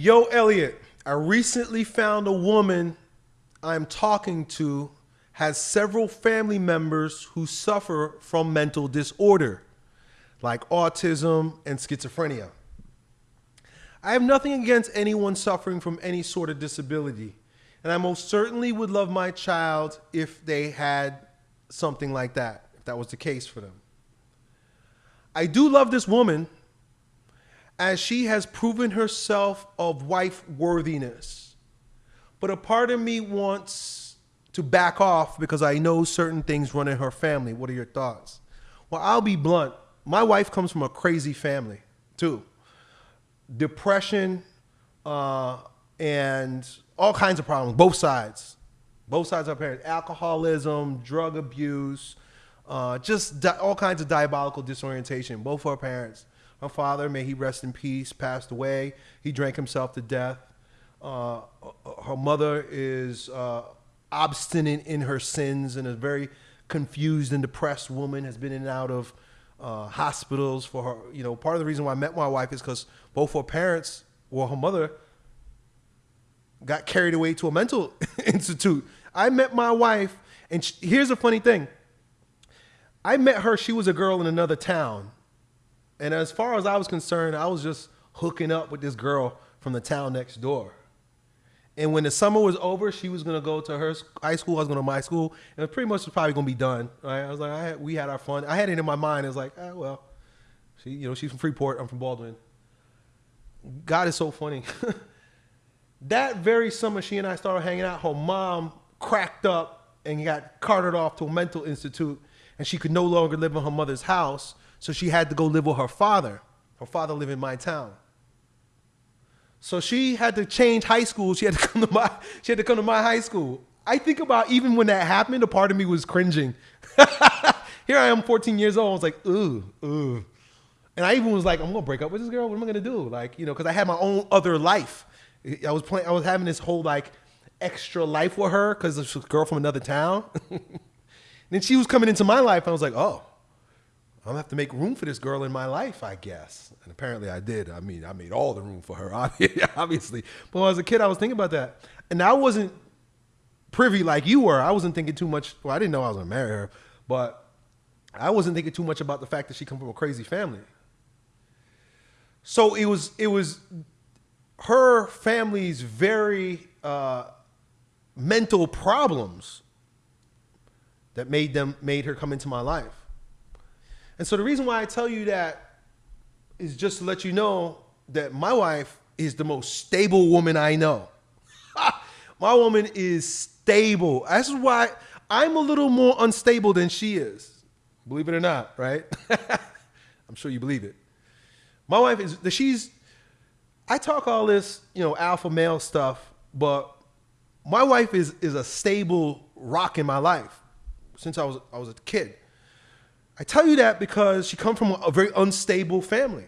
Yo, Elliot, I recently found a woman I'm talking to has several family members who suffer from mental disorder, like autism and schizophrenia. I have nothing against anyone suffering from any sort of disability, and I most certainly would love my child if they had something like that, if that was the case for them. I do love this woman as she has proven herself of wife worthiness. But a part of me wants to back off because I know certain things run in her family. What are your thoughts? Well, I'll be blunt. My wife comes from a crazy family, too. Depression uh, and all kinds of problems, both sides. Both sides of her parents. Alcoholism, drug abuse, uh, just all kinds of diabolical disorientation. Both of her parents. Her father, may he rest in peace, passed away. He drank himself to death. Uh, her mother is uh, obstinate in her sins and a very confused and depressed woman. Has been in and out of uh, hospitals for her. You know, part of the reason why I met my wife is because both her parents, well, her mother, got carried away to a mental institute. I met my wife, and sh- here's a funny thing. I met her. She was a girl in another town, and as far as I was concerned, I was just hooking up with this girl from the town next door. And when the summer was over, she was gonna go to her high school. I was going to my school, and it pretty much was probably gonna be done. Right? I was like, I had, we had our fun. I had it in my mind. It was like, ah, well, she, you know, she's from Freeport. I'm from Baldwin. God is so funny. that very summer, she and I started hanging out. Her mom cracked up and got carted off to a mental institute, and she could no longer live in her mother's house, so she had to go live with her father. Her father lived in my town. So she had to change high school. She had to come to my she had to come to my high school. I think about even when that happened, a part of me was cringing. Here I am, 14 years old. I was like, ooh, ooh. And I even was like, I'm gonna break up with this girl. What am I gonna do? Like, you know, because I had my own other life. I was playing. I was having this whole like extra life with her because a girl from another town. then she was coming into my life. And I was like, oh, I'm gonna have to make room for this girl in my life, I guess. And apparently I did. I mean, I made all the room for her, obviously. But as a kid, I was thinking about that. And I wasn't privy like you were. I wasn't thinking too much. Well, I didn't know I was gonna marry her, but I wasn't thinking too much about the fact that she come from a crazy family. So it was it was her family's very uh, mental problems that made them made her come into my life. And so the reason why I tell you that is just to let you know that my wife is the most stable woman I know. my woman is stable. That's why I'm a little more unstable than she is. Believe it or not, right? I'm sure you believe it. My wife is she's I talk all this, you know, alpha male stuff, but my wife is is a stable rock in my life since I was I was a kid. I tell you that because she come from a very unstable family.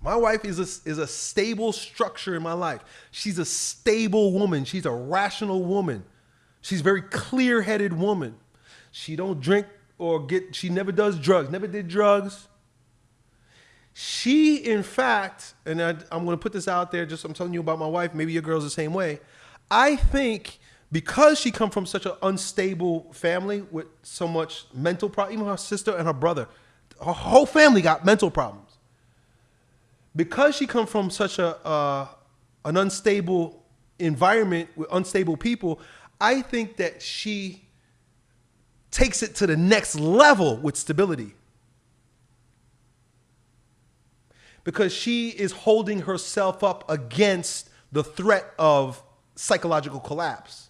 My wife is a, is a stable structure in my life. She's a stable woman. She's a rational woman. She's a very clear-headed woman. She don't drink or get, she never does drugs, never did drugs. She, in fact, and I, I'm going to put this out there, just I'm telling you about my wife, maybe your girl's the same way. I think because she come from such an unstable family with so much mental problem, even her sister and her brother, her whole family got mental problems. Because she come from such a uh, an unstable environment with unstable people, I think that she takes it to the next level with stability. Because she is holding herself up against the threat of psychological collapse.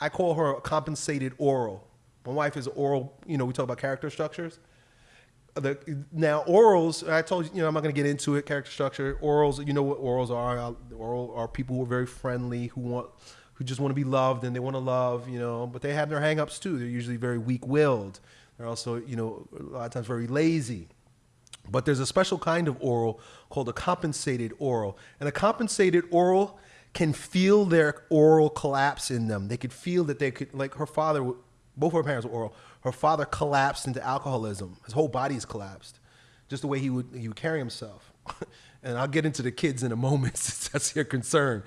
I call her a compensated oral. My wife is oral. You know, we talk about character structures. The, now orals, I told you, you know, I'm not going to get into it. Character structure, orals. You know what orals are? Uh, oral are people who are very friendly, who want, who just want to be loved and they want to love. You know, but they have their hangups too. They're usually very weak-willed. They're also, you know, a lot of times very lazy. But there's a special kind of oral called a compensated oral, and a compensated oral can feel their oral collapse in them. They could feel that they could, like her father, both her parents were oral. Her father collapsed into alcoholism. His whole body is collapsed. just the way he would he would carry himself. and I'll get into the kids in a moment since that's your concern.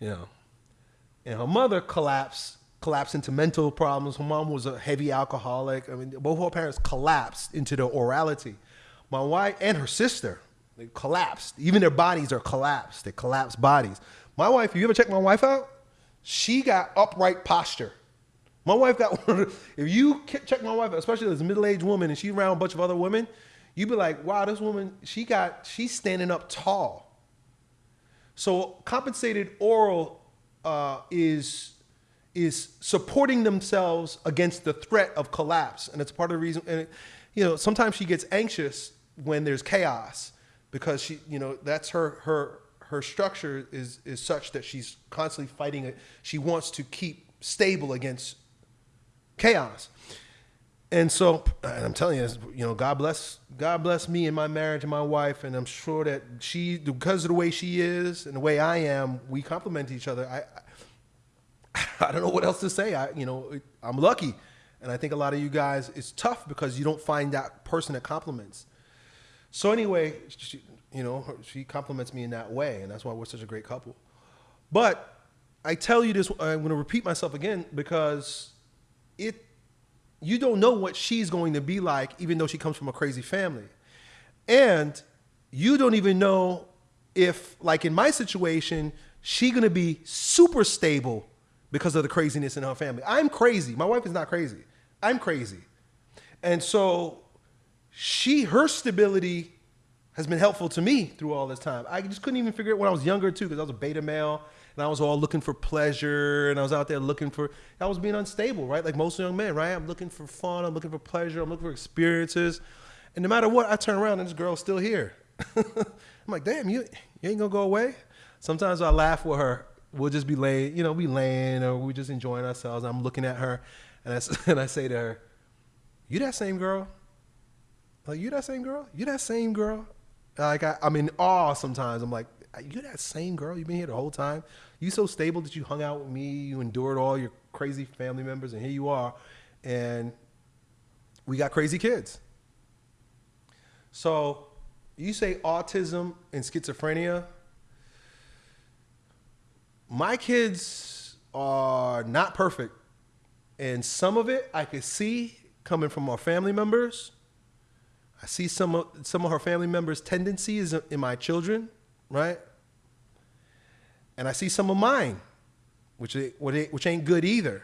You know. And her mother collapsed collapsed into mental problems. Her mom was a heavy alcoholic. I mean, both her parents collapsed into their orality. My wife and her sister, they collapsed. Even their bodies are collapsed. They collapsed bodies. My wife, you ever check my wife out? She got upright posture. My wife got if you check my wife, especially as a middle-aged woman and she's around a bunch of other women, you'd be like, wow, this woman, she got, she's standing up tall. So compensated oral uh, is is supporting themselves against the threat of collapse, and it's part of the reason. And you know, sometimes she gets anxious when there's chaos because she, you know, that's her her her structure is is such that she's constantly fighting it. She wants to keep stable against chaos. And so I'm telling you, you know, God bless, God bless me and my marriage and my wife, and I'm sure that she, because of the way she is and the way I am, we complement each other. I, I don't know what else to say. I, you know, I'm lucky, and I think a lot of you guys, it's tough because you don't find that person that compliments. So anyway, she, you know, she compliments me in that way, and that's why we're such a great couple. But I tell you this, I'm going to repeat myself again because it, you don't know what she's going to be like, even though she comes from a crazy family, and you don't even know if, like in my situation, she's going to be super stable because of the craziness in her family. I'm crazy. My wife is not crazy. I'm crazy. And so she, her stability has been helpful to me through all this time. I just couldn't even figure it when I was younger too, because I was a beta male and I was all looking for pleasure and I was out there looking for, I was being unstable, right? Like most young men, right? I'm looking for fun, I'm looking for pleasure, I'm looking for experiences. And no matter what, I turn around and this girl's still here. I'm like, damn, you, you ain't gonna go away? Sometimes I laugh with her we'll just be laying, you know, we laying or we just enjoying ourselves. I'm looking at her, and I, and I say to her, "You that same girl? Like you that same girl? You that same girl?" Like I, I'm in awe sometimes. I'm like, "You that same girl? You've been here the whole time. You so stable that you hung out with me. You endured all your crazy family members, and here you are, and we got crazy kids." So you say autism and schizophrenia my kids are not perfect. And some of it I could see coming from our family members. I see some of, some of her family members' tendencies in my children, right? And I see some of mine, which, which ain't good either.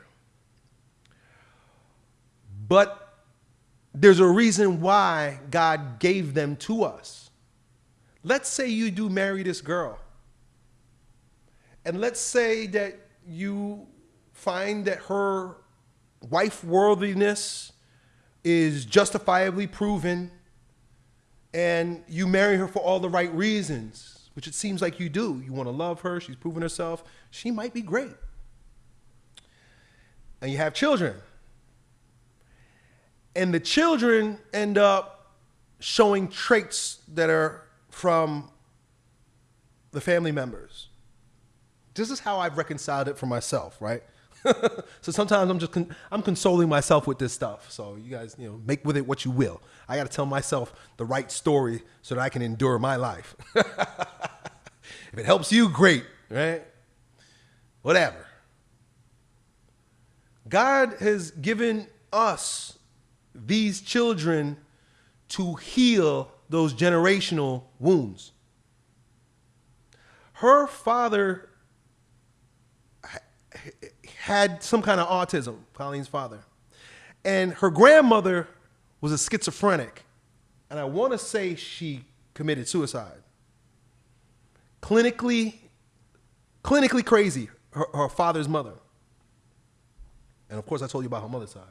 But there's a reason why God gave them to us. Let's say you do marry this girl and let's say that you find that her wife worthiness is justifiably proven and you marry her for all the right reasons, which it seems like you do. You want to love her, she's proven herself, she might be great. And you have children. And the children end up showing traits that are from the family members this is how I've reconciled it for myself, right? so sometimes I'm just con- I'm consoling myself with this stuff. So you guys, you know, make with it what you will. I got to tell myself the right story so that I can endure my life. if it helps you, great, right? Whatever. God has given us these children to heal those generational wounds. Her father had some kind of autism, Colleen's father. And her grandmother was a schizophrenic. And I want to say she committed suicide. Clinically, clinically crazy, her, her father's mother. And of course, I told you about her mother's side.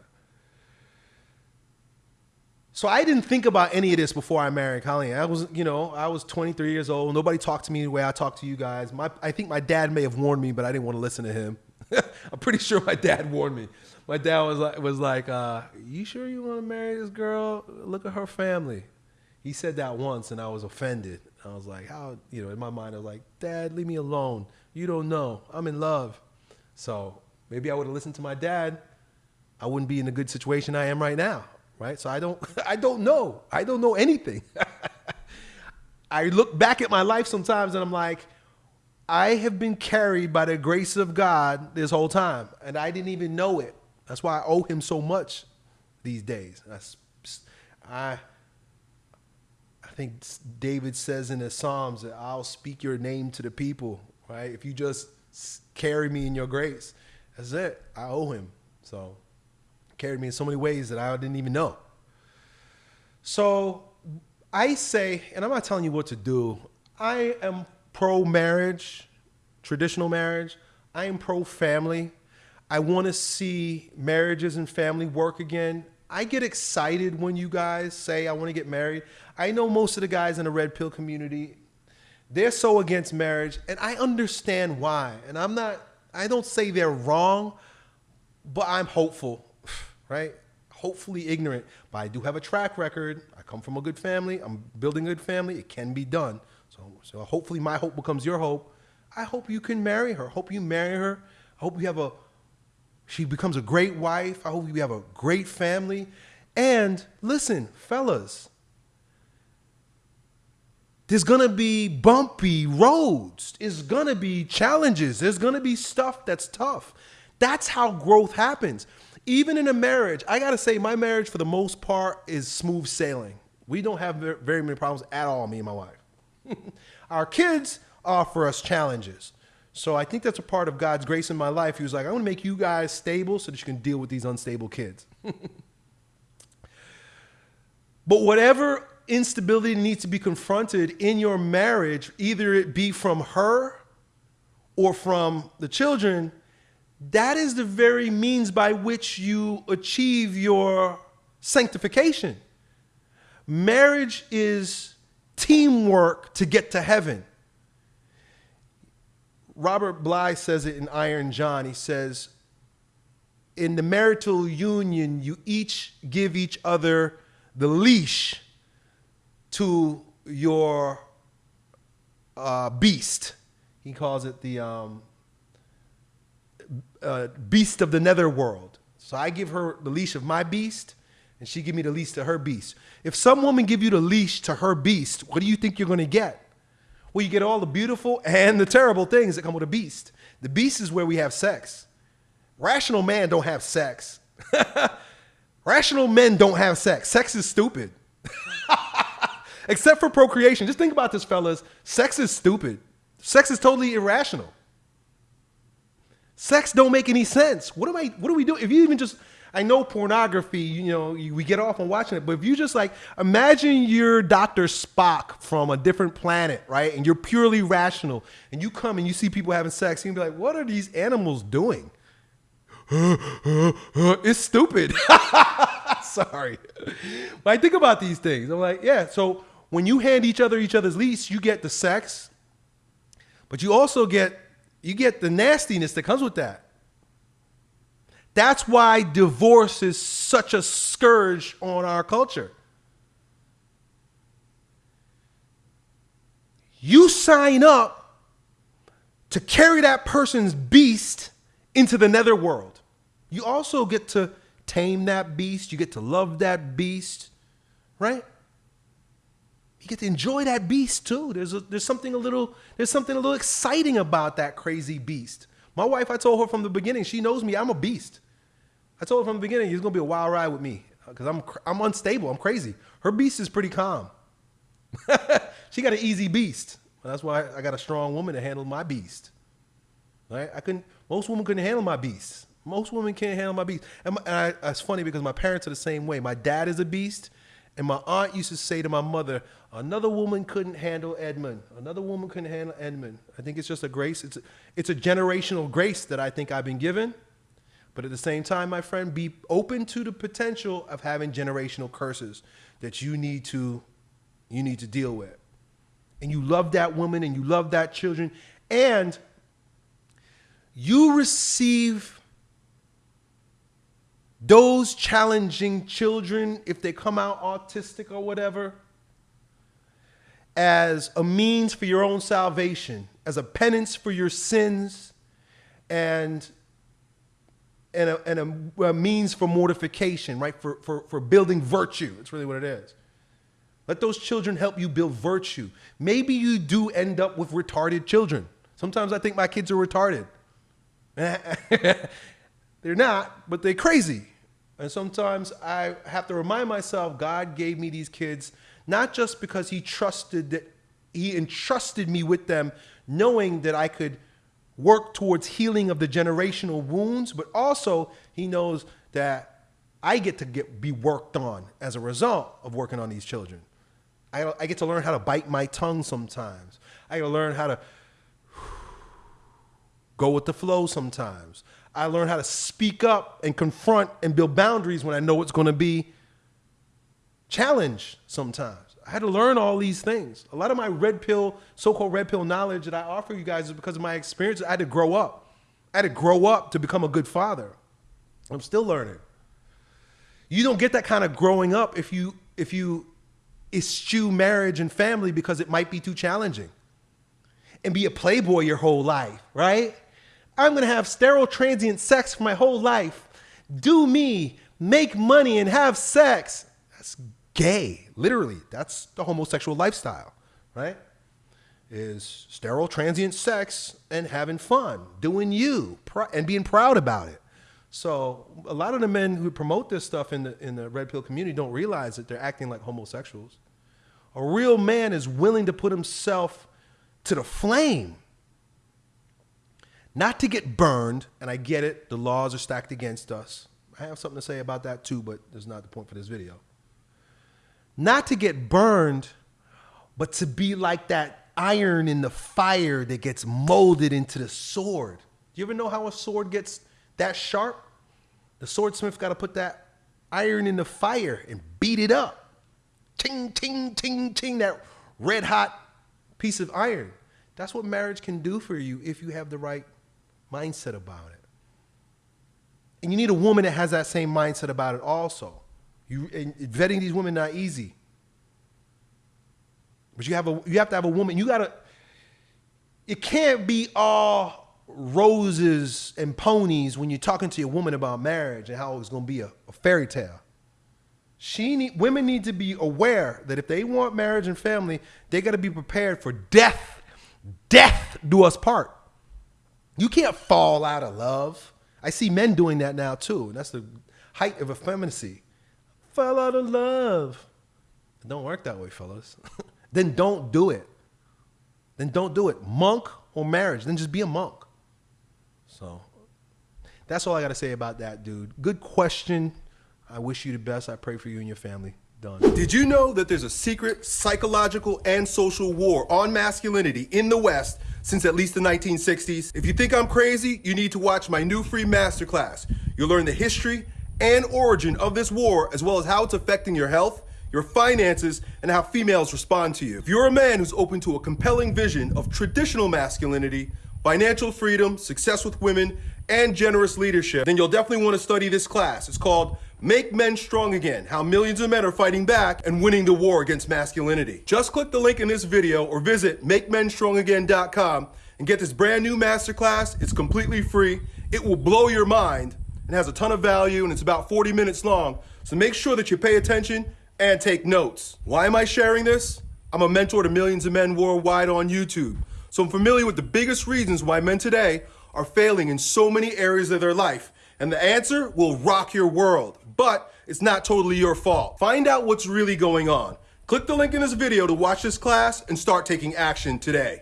So I didn't think about any of this before I married Colleen. I was, you know, I was 23 years old. Nobody talked to me the way I talk to you guys. My, I think my dad may have warned me, but I didn't want to listen to him. I'm pretty sure my dad warned me. My dad was like, was like, uh, "You sure you want to marry this girl? Look at her family." He said that once, and I was offended. I was like, "How?" You know, in my mind, I was like, "Dad, leave me alone. You don't know. I'm in love." So maybe I would have listened to my dad. I wouldn't be in the good situation I am right now, right? So I don't I don't know. I don't know anything. I look back at my life sometimes and I'm like, I have been carried by the grace of God this whole time, and I didn't even know it. That's why I owe Him so much these days. I I think David says in the Psalms that I'll speak your name to the people. Right? If you just carry me in your grace, that's it. I owe Him. So carried me in so many ways that I didn't even know. So I say, and I'm not telling you what to do. I am pro marriage, traditional marriage. I am pro family. I want to see marriages and family work again. I get excited when you guys say, I want to get married. I know most of the guys in the red pill community, they're so against marriage, and I understand why. And I'm not, I don't say they're wrong, but I'm hopeful, right? Hopefully ignorant, but I do have a track record. I come from a good family. I'm building a good family. It can be done. So, so hopefully my hope becomes your hope. I hope you can marry her. Hope you marry her. I hope you have a, she becomes a great wife. I hope you have a great family. And listen, fellas, there's gonna be bumpy roads. There's gonna be challenges. There's gonna be stuff that's tough. That's how growth happens. Even in a marriage, I gotta say, my marriage for the most part is smooth sailing. We don't have very many problems at all, me and my wife. Our kids offer us challenges. So I think that's a part of God's grace in my life. He was like, I want to make you guys stable so that you can deal with these unstable kids. but whatever instability needs to be confronted in your marriage, either it be from her or from the children, that is the very means by which you achieve your sanctification. Marriage is teamwork to get to heaven. Robert Bly says it in Iron John. He says, in the marital union, you each give each other the leash to your uh, beast. He calls it the um, uh, beast of the netherworld. So I give her the leash of my beast, and she give me the leash to her beast. If some woman give you the leash to her beast, what do you think you're going to get? Well, you get all the beautiful and the terrible things that come with a beast. The beast is where we have sex. Rational man don't have sex. Rational men don't have sex. Sex is stupid. Except for procreation. Just think about this, fellas. Sex is stupid. Sex is totally irrational. Sex don't make any sense. What am I? What do we do? If you even just I know pornography, you know, we get off on watching it, but if you just like imagine you're Dr. Spock from a different planet, right? And you're purely rational, and you come and you see people having sex, and you be like, what are these animals doing? it's stupid. Sorry. But I think about these things. I'm like, yeah, so when you hand each other each other's lease, you get the sex, but you also get you get the nastiness that comes with that. That's why divorce is such a scourge on our culture. You sign up to carry that person's beast into the netherworld. You also get to tame that beast, you get to love that beast, right? You get to enjoy that beast too. There's a, there's something a little there's something a little exciting about that crazy beast. My wife, I told her from the beginning, she knows me, I'm a beast. I told her from the beginning, it's gonna be a wild ride with me because I'm I'm unstable. I'm crazy. Her beast is pretty calm. she got an easy beast. That's why I got a strong woman to handle my beast. Right? I couldn't. Most women couldn't handle my beast. Most women can't handle my beast. And, my, and I, it's funny because my parents are the same way. My dad is a beast, and my aunt used to say to my mother, "Another woman couldn't handle Edmund. Another woman couldn't handle Edmund." I think it's just a grace. It's a, it's a generational grace that I think I've been given. But at the same time, my friend, be open to the potential of having generational curses that you need to you need to deal with. And you love that woman and you love that children and you receive those challenging children if they come out autistic or whatever as a means for your own salvation, as a penance for your sins and and a, and a, a means for mortification, right? For, for, for building virtue. It's really what it is. Let those children help you build virtue. Maybe you do end up with retarded children. Sometimes I think my kids are retarded. they're not, but they're crazy. And sometimes I have to remind myself God gave me these kids not just because he trusted that he entrusted me with them knowing that I could work towards healing of the generational wounds, but also he knows that I get to get be worked on as a result of working on these children. I, I get to learn how to bite my tongue sometimes. I get to learn how to go with the flow sometimes. I learn how to speak up and confront and build boundaries when I know it's going to be challenged sometimes. I had to learn all these things. A lot of my red pill, so-called red pill knowledge that I offer you guys is because of my experience. I had to grow up. I had to grow up to become a good father. I'm still learning. You don't get that kind of growing up if you if you eschew marriage and family because it might be too challenging. And be a playboy your whole life, right? I'm gonna have sterile transient sex for my whole life. Do me, make money, and have sex. That's gay. Literally, that's the homosexual lifestyle, right? Is sterile transient sex and having fun, doing you, and being proud about it. So a lot of the men who promote this stuff in the in the red pill community don't realize that they're acting like homosexuals. A real man is willing to put himself to the flame. Not to get burned, and I get it, the laws are stacked against us. I have something to say about that too, but that's not the point for this video. Not to get burned, but to be like that iron in the fire that gets molded into the sword. Do you ever know how a sword gets that sharp? The swordsmith got to put that iron in the fire and beat it up. Ting, ting, ting, ting, that red hot piece of iron. That's what marriage can do for you if you have the right mindset about it. And you need a woman that has that same mindset about it also. You vetting these women not easy. But you have a you have to have a woman. You gotta. It can't be all roses and ponies when you're talking to your woman about marriage and how it's gonna be a, a fairy tale. She need, women need to be aware that if they want marriage and family, they got to be prepared for death. Death do us part. You can't fall out of love. I see men doing that now too. And that's the height of effeminacy. Fell out of love. It don't work that way, fellas. then don't do it. Then don't do it. Monk or marriage. Then just be a monk. So that's all I got to say about that, dude. Good question. I wish you the best. I pray for you and your family. Done. Did you know that there's a secret psychological and social war on masculinity in the West since at least the 1960s? If you think I'm crazy, you need to watch my new free masterclass. You'll learn the history and origin of this war, as well as how it's affecting your health, your finances, and how females respond to you. If you're a man who's open to a compelling vision of traditional masculinity, financial freedom, success with women, and generous leadership, then you'll definitely want to study this class. It's called Make Men Strong Again, how millions of men are fighting back and winning the war against masculinity. Just click the link in this video or visit MakeMenStrongAgain.com and get this brand new masterclass. It's completely free. It will blow your mind and has a ton of value and it's about 40 minutes long. So make sure that you pay attention and take notes. Why am I sharing this? I'm a mentor to millions of men worldwide on YouTube. So I'm familiar with the biggest reasons why men today are failing in so many areas of their life. And the answer will rock your world but it's not totally your fault. Find out what's really going on. Click the link in this video to watch this class and start taking action today.